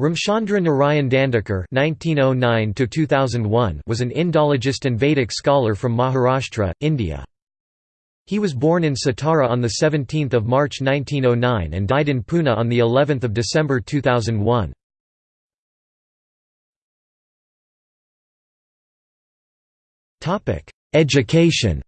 Ramchandra Narayan Dandekar (1909–2001) was an Indologist and Vedic scholar from Maharashtra, India. He was born in Satara on the 17th of March 1909 and died in Pune on the 11th of December 2001. Topic: Education.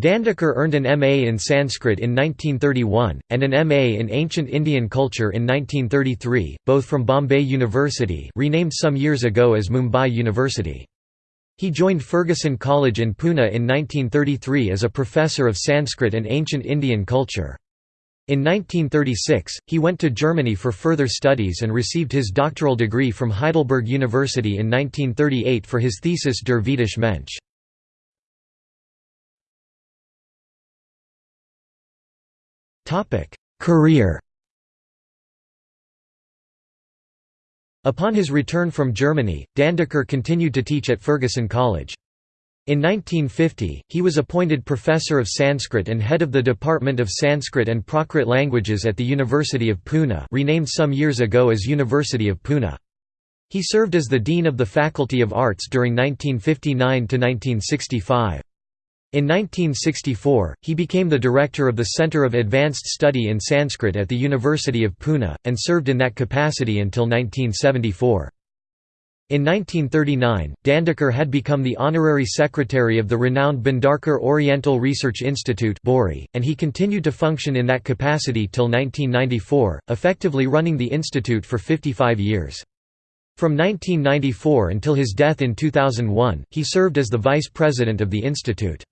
Dandekar earned an MA in Sanskrit in 1931, and an MA in Ancient Indian Culture in 1933, both from Bombay University renamed some years ago as Mumbai University. He joined Fergusson College in Pune in 1933 as a professor of Sanskrit and Ancient Indian Culture. In 1936, he went to Germany for further studies and received his doctoral degree from Heidelberg University in 1938 for his thesis Der Vedische Mensch. Career Upon his return from Germany, Dandekar continued to teach at Fergusson College. In 1950, he was appointed professor of Sanskrit and head of the Department of Sanskrit and Prakrit Languages at the University of Pune renamed some years ago as University of Pune. He served as the Dean of the Faculty of Arts during 1959–1965. In 1964, he became the director of the Center of Advanced Study in Sanskrit at the University of Pune, and served in that capacity until 1974. In 1939, Dandekar had become the honorary secretary of the renowned Bhandarkar Oriental Research Institute and he continued to function in that capacity till 1994, effectively running the institute for 55 years. From 1994 until his death in 2001, he served as the vice president of the institute.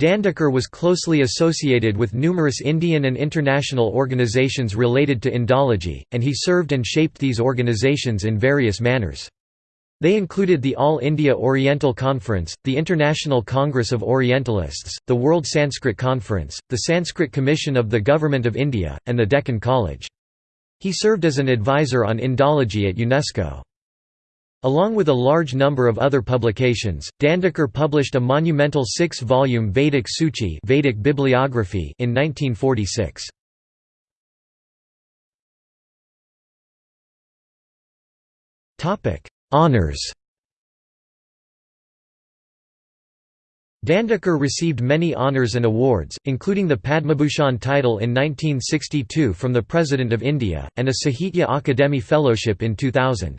Dandekar was closely associated with numerous Indian and international organizations related to Indology, and he served and shaped these organizations in various manners. They included the All India Oriental Conference, the International Congress of Orientalists, the World Sanskrit Conference, the Sanskrit Commission of the Government of India, and the Deccan College. He served as an advisor on Indology at UNESCO. Along with a large number of other publications, Dandekar published a monumental six-volume Vedic Suchi Vedic bibliography in 1946. Honours Dandekar received many honours and awards, including the Padmabhushan title in 1962 from the President of India, and a Sahitya Akademi Fellowship in 2000.